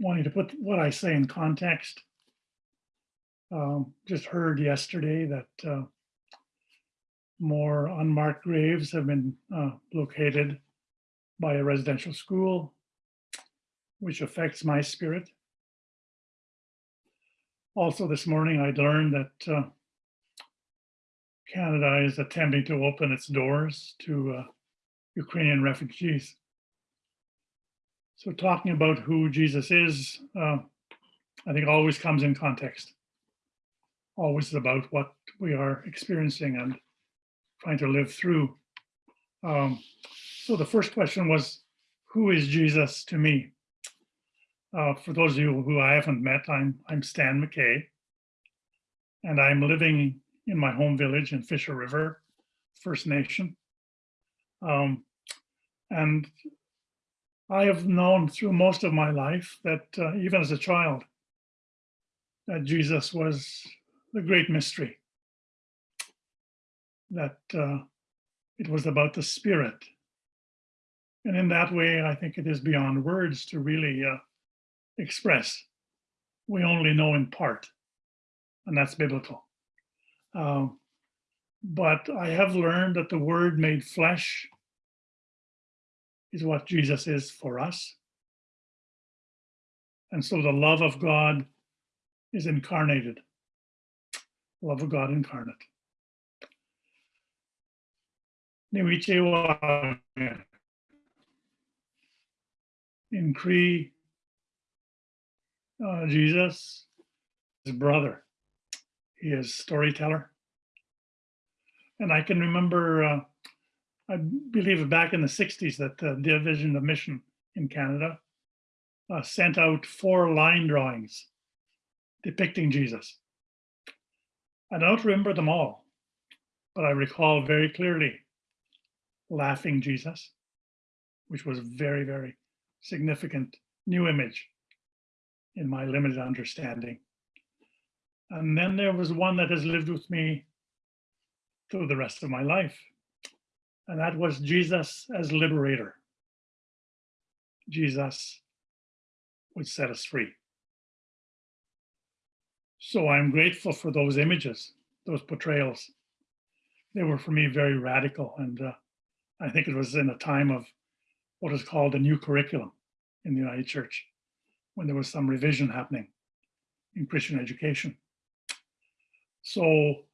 wanting to put what I say in context. Um, just heard yesterday that uh, more unmarked graves have been uh, located by a residential school, which affects my spirit. Also this morning, I learned that uh, Canada is attempting to open its doors to uh, Ukrainian refugees. So talking about who Jesus is, uh, I think always comes in context. Always about what we are experiencing and trying to live through. Um, so the first question was, who is Jesus to me? Uh, for those of you who I haven't met, I'm, I'm Stan McKay, and I'm living in my home village in Fisher River, First Nation. Um, and I have known through most of my life that uh, even as a child, that Jesus was the great mystery, that uh, it was about the spirit. And in that way, I think it is beyond words to really uh, express. We only know in part, and that's biblical. Um, but I have learned that the word made flesh is what Jesus is for us. And so the love of God is incarnated. Love of God incarnate. In Cree, uh, Jesus, his brother. He is storyteller. And I can remember uh, I believe back in the 60s that the Division of Mission in Canada uh, sent out four line drawings depicting Jesus. I don't remember them all, but I recall very clearly Laughing Jesus, which was a very, very significant new image in my limited understanding. And then there was one that has lived with me through the rest of my life and that was Jesus as liberator. Jesus would set us free. So I'm grateful for those images, those portrayals. They were for me very radical. And uh, I think it was in a time of what is called a new curriculum in the United Church, when there was some revision happening in Christian education. So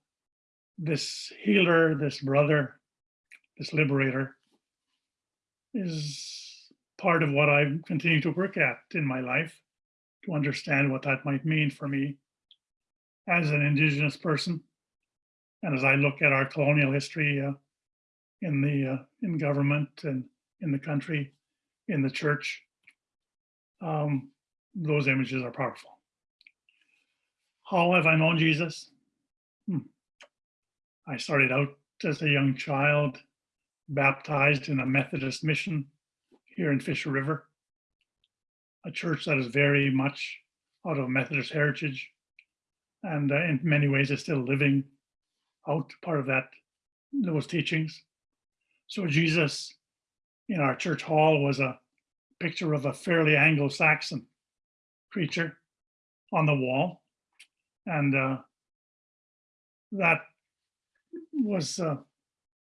this healer, this brother, this liberator, is part of what I continue to work at in my life to understand what that might mean for me as an Indigenous person. And as I look at our colonial history uh, in the uh, in government and in the country, in the church, um, those images are powerful. How have I known Jesus? Hmm. I started out as a young child baptized in a Methodist mission here in Fisher River, a church that is very much out of Methodist heritage and uh, in many ways is still living out part of that those teachings. So Jesus in our church hall was a picture of a fairly Anglo-Saxon creature on the wall. And uh, that was uh,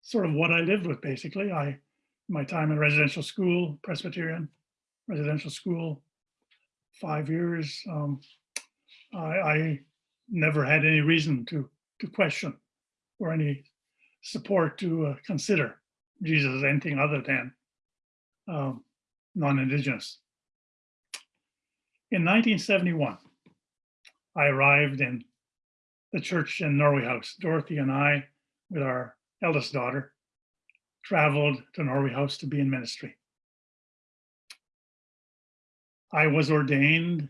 sort of what I lived with basically. I, my time in residential school, Presbyterian residential school, five years. Um, I, I never had any reason to to question or any support to uh, consider Jesus as anything other than um, non-Indigenous. In 1971, I arrived in the church in Norway House. Dorothy and I, with our eldest daughter, traveled to Norway House to be in ministry. I was ordained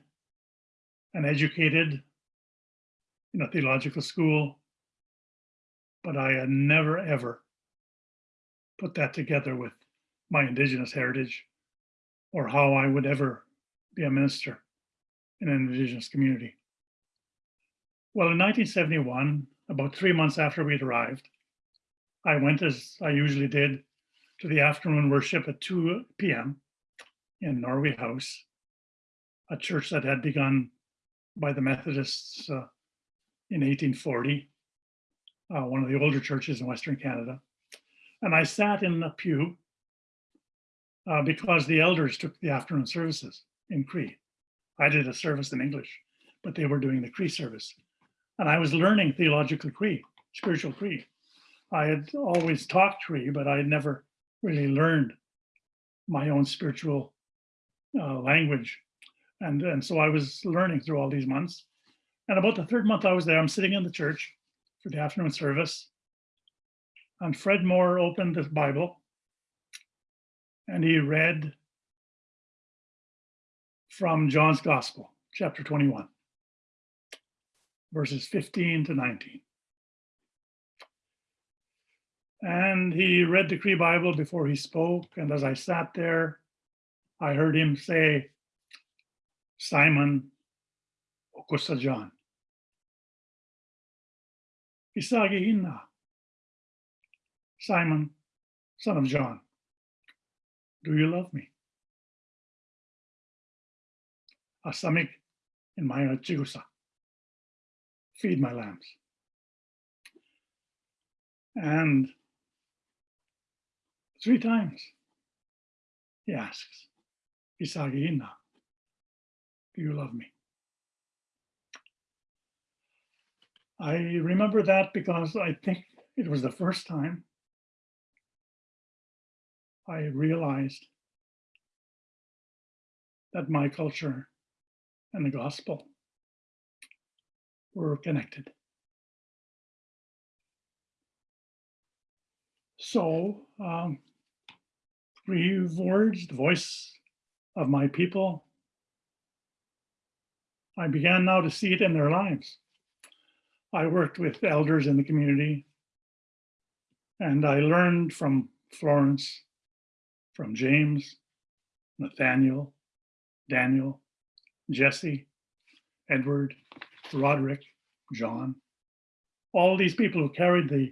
and educated in a theological school, but I had never ever put that together with my indigenous heritage or how I would ever be a minister in an indigenous community. Well, in 1971, about three months after we'd arrived, I went as I usually did to the afternoon worship at 2 p.m. in Norway House. a church that had begun by the Methodists uh, in 1840, uh, one of the older churches in Western Canada. And I sat in the pew uh, because the elders took the afternoon services in Cree. I did a service in English, but they were doing the Cree service. And I was learning theological Cree, spiritual Cree. I had always talked Cree, but I had never really learned my own spiritual uh, language. And, and so I was learning through all these months. And about the third month I was there, I'm sitting in the church for the afternoon service. And Fred Moore opened the Bible and he read from John's Gospel, chapter 21, verses 15 to 19. And he read the Cree Bible before he spoke. And as I sat there, I heard him say, Simon Okusa John. Isagi Inna. Simon, son of John. Do you love me? Asamik in my chigusa. Feed my lambs. And three times he asks, Isagi Inna, do you love me? I remember that because I think it was the first time I realized that my culture and the gospel were connected. So, um, three words, the voice of my people. I began now to see it in their lives. I worked with elders in the community and I learned from Florence from James, Nathaniel, Daniel, Jesse, Edward, Roderick, John, all these people who carried the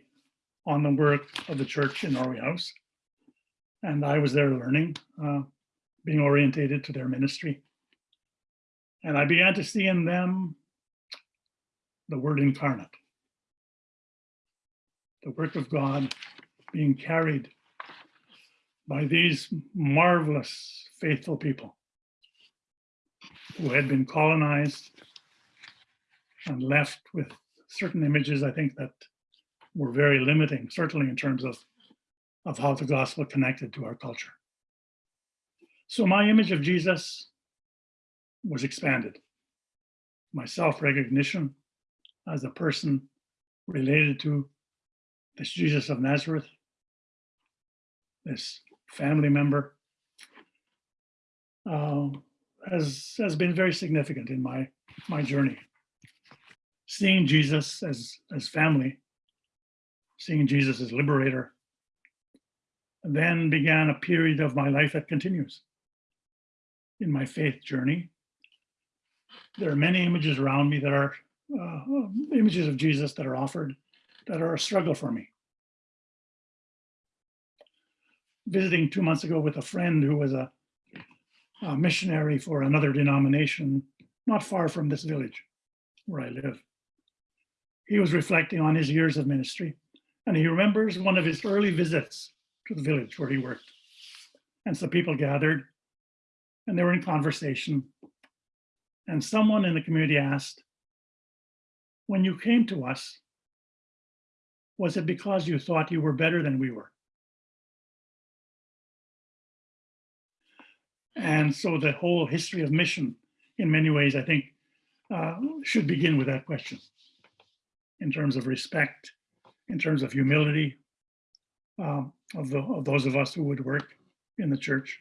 on the work of the church in Norway House. And I was there learning, uh, being orientated to their ministry. And I began to see in them the word incarnate, the work of God being carried by these marvelous, faithful people who had been colonized and left with certain images, I think, that were very limiting, certainly in terms of, of how the gospel connected to our culture. So my image of Jesus was expanded. My self-recognition as a person related to this Jesus of Nazareth, this family member, uh, has has been very significant in my my journey. Seeing Jesus as as family, seeing Jesus as liberator, then began a period of my life that continues. In my faith journey, there are many images around me that are uh, images of Jesus that are offered that are a struggle for me visiting two months ago with a friend who was a, a missionary for another denomination not far from this village where I live. He was reflecting on his years of ministry and he remembers one of his early visits to the village where he worked. And so people gathered and they were in conversation. And someone in the community asked, when you came to us, was it because you thought you were better than we were? And so the whole history of mission, in many ways, I think, uh, should begin with that question in terms of respect, in terms of humility uh, of, the, of those of us who would work in the church.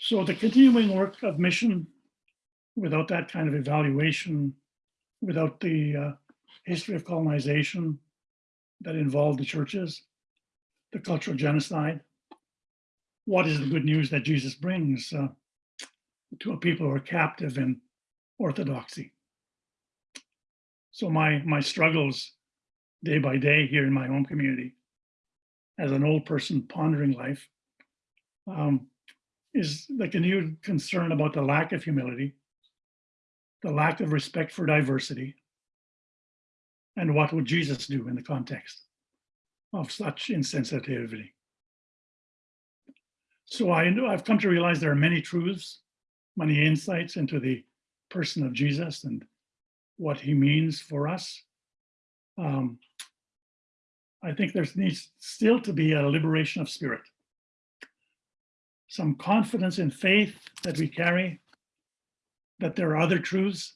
So the continuing work of mission without that kind of evaluation, without the uh, history of colonization that involved the churches, the cultural genocide, what is the good news that Jesus brings uh, to a people who are captive in orthodoxy. So my, my struggles day by day here in my own community as an old person pondering life um, is the continued concern about the lack of humility, the lack of respect for diversity, and what would Jesus do in the context of such insensitivity. So I know I've come to realize there are many truths, many insights into the person of Jesus and what he means for us. Um, I think there needs still to be a liberation of spirit. Some confidence in faith that we carry, that there are other truths,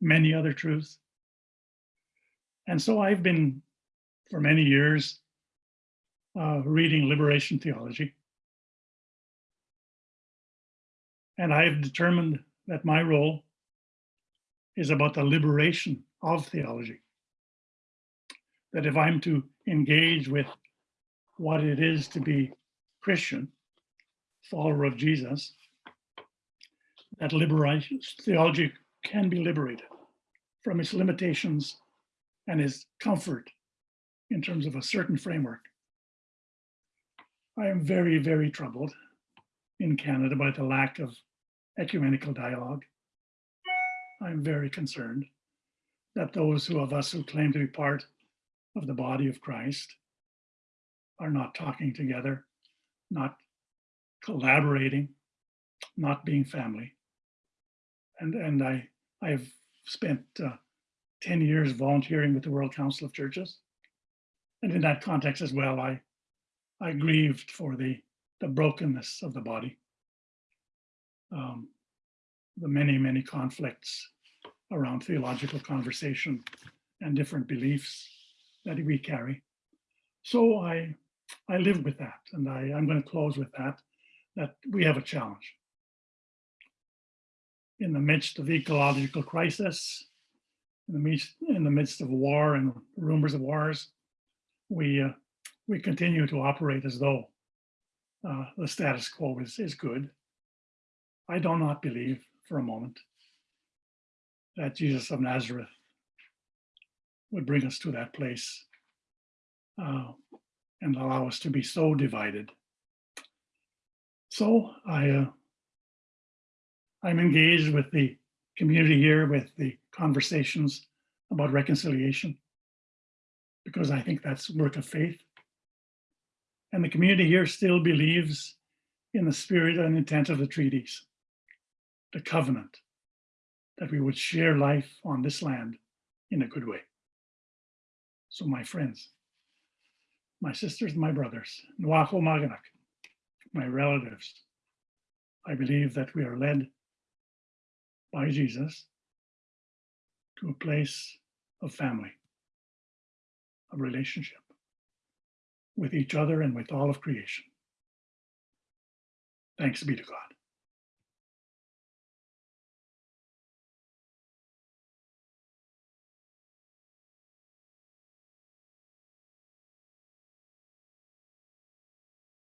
many other truths. And so I've been, for many years, uh, reading liberation theology. And I've determined that my role is about the liberation of theology. That if I'm to engage with what it is to be Christian, follower of Jesus, that liberation theology can be liberated from its limitations and its comfort in terms of a certain framework. I am very, very troubled in Canada by the lack of ecumenical dialogue. I'm very concerned that those who of us who claim to be part of the body of Christ are not talking together, not collaborating, not being family. And, and I, I've spent uh, 10 years volunteering with the World Council of Churches. And in that context as well, I, I grieved for the, the brokenness of the body. Um, the many, many conflicts around theological conversation and different beliefs that we carry. So I, I live with that, and I, I'm going to close with that, that we have a challenge. In the midst of ecological crisis, in the midst, in the midst of war and rumors of wars, we, uh, we continue to operate as though uh, the status quo is, is good. I do not believe for a moment that Jesus of Nazareth would bring us to that place uh, and allow us to be so divided. So I, uh, I'm engaged with the community here with the conversations about reconciliation because I think that's work of faith. And the community here still believes in the spirit and intent of the treaties the covenant that we would share life on this land in a good way. So my friends, my sisters, my brothers, Nwacho Maganak, my relatives, I believe that we are led by Jesus to a place of family, of relationship with each other and with all of creation. Thanks be to God.